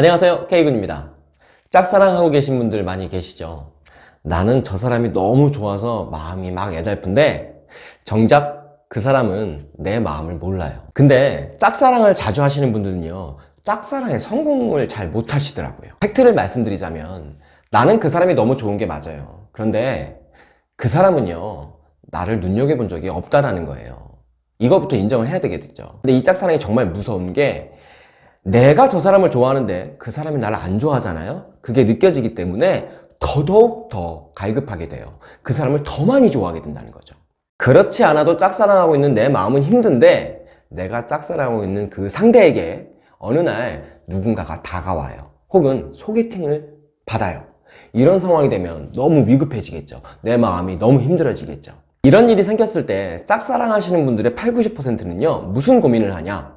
안녕하세요 K군입니다. 짝사랑하고 계신 분들 많이 계시죠? 나는 저 사람이 너무 좋아서 마음이 막 애달픈데 정작 그 사람은 내 마음을 몰라요. 근데 짝사랑을 자주 하시는 분들은요 짝사랑에 성공을 잘 못하시더라고요. 팩트를 말씀드리자면 나는 그 사람이 너무 좋은 게 맞아요. 그런데 그 사람은요 나를 눈여겨본 적이 없다라는 거예요. 이거부터 인정을 해야 되겠죠. 근데 이 짝사랑이 정말 무서운 게 내가 저 사람을 좋아하는데 그 사람이 나를 안 좋아하잖아요? 그게 느껴지기 때문에 더더욱 더 갈급하게 돼요. 그 사람을 더 많이 좋아하게 된다는 거죠. 그렇지 않아도 짝사랑하고 있는 내 마음은 힘든데 내가 짝사랑하고 있는 그 상대에게 어느 날 누군가가 다가와요. 혹은 소개팅을 받아요. 이런 상황이 되면 너무 위급해지겠죠. 내 마음이 너무 힘들어지겠죠. 이런 일이 생겼을 때 짝사랑 하시는 분들의 8, 90%는요 무슨 고민을 하냐?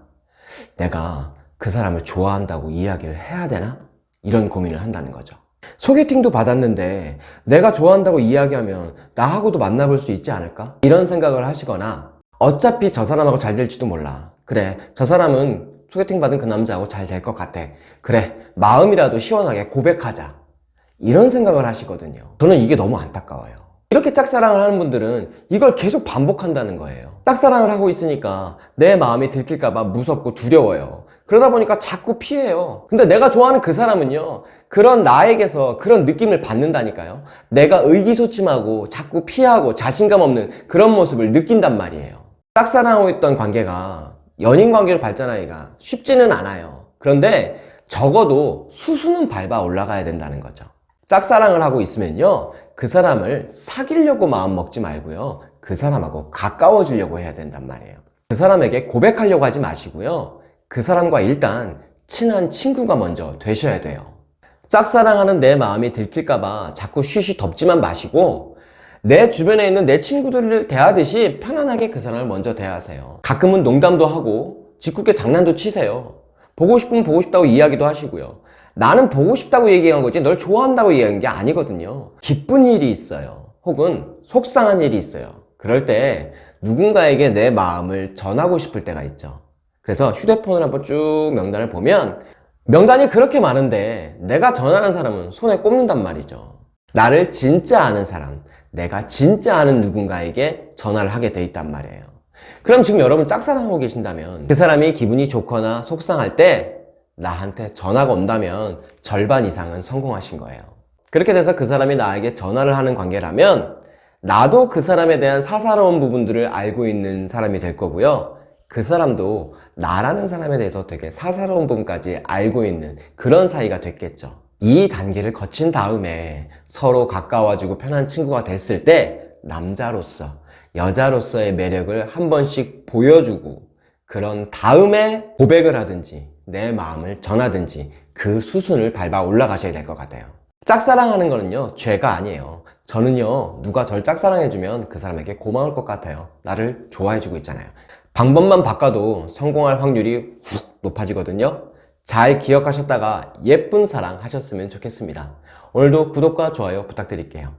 내가 그 사람을 좋아한다고 이야기를 해야 되나? 이런 고민을 한다는 거죠. 소개팅도 받았는데 내가 좋아한다고 이야기하면 나하고도 만나볼 수 있지 않을까? 이런 생각을 하시거나 어차피 저 사람하고 잘 될지도 몰라. 그래 저 사람은 소개팅 받은 그 남자하고 잘 될 것 같아. 그래 마음이라도 시원하게 고백하자. 이런 생각을 하시거든요. 저는 이게 너무 안타까워요. 이렇게 짝사랑을 하는 분들은 이걸 계속 반복한다는 거예요. 짝사랑을 하고 있으니까 내 마음이 들킬까봐 무섭고 두려워요 그러다 보니까 자꾸 피해요. 근데 내가 좋아하는 그 사람은요 그런 나에게서 그런 느낌을 받는다니까요. 내가 의기소침하고 자꾸 피하고 자신감 없는 그런 모습을 느낀단 말이에요. 짝사랑하고 있던 관계가 연인 관계로 발전하기가 쉽지는 않아요. 그런데 적어도 수수는 밟아 올라가야 된다는 거죠. 짝사랑을 하고 있으면요 그 사람을 사귀려고 마음 먹지 말고요 그 사람하고 가까워지려고 해야 된단 말이에요. 그 사람에게 고백하려고 하지 마시고요 그 사람과 일단 친한 친구가 먼저 되셔야 돼요. 짝사랑하는 내 마음이 들킬까봐 자꾸 쉬쉬 덮지만 마시고 내 주변에 있는 내 친구들을 대하듯이 편안하게 그 사람을 먼저 대하세요. 가끔은 농담도 하고 짓궂게 장난도 치세요. 보고 싶으면 보고 싶다고 이야기도 하시고요. 나는 보고 싶다고 얘기한 거지 널 좋아한다고 얘기한 게 아니거든요. 기쁜 일이 있어요. 혹은 속상한 일이 있어요. 그럴 때 누군가에게 내 마음을 전하고 싶을 때가 있죠 그래서 휴대폰을 한번 쭉 명단을 보면 명단이 그렇게 많은데 내가 전하는 사람은 손에 꼽는단 말이죠. 나를 진짜 아는 사람 내가 진짜 아는 누군가에게 전화를 하게 돼 있단 말이에요. 그럼 지금 여러분 짝사랑하고 계신다면 그 사람이 기분이 좋거나 속상할 때 나한테 전화가 온다면 절반 이상은 성공하신 거예요. 그렇게 돼서 그 사람이 나에게 전화를 하는 관계라면 나도 그 사람에 대한 사사로운 부분들을 알고 있는 사람이 될 거고요 그 사람도 나라는 사람에 대해서 되게 사사로운 부분까지 알고 있는 그런 사이가 됐겠죠. 이 단계를 거친 다음에 서로 가까워지고 편한 친구가 됐을 때 남자로서 여자로서의 매력을 한 번씩 보여주고 그런 다음에 고백을 하든지 내 마음을 전하든지 그 수순을 밟아 올라가셔야 될 것 같아요. 짝사랑하는 거는요 죄가 아니에요. 저는요 누가 절 짝사랑해주면 그 사람에게 고마울 것 같아요. 나를 좋아해주고 있잖아요 방법만 바꿔도 성공할 확률이 훅 높아지거든요. 잘 기억하셨다가 예쁜 사랑 하셨으면 좋겠습니다. 오늘도 구독과 좋아요 부탁드릴게요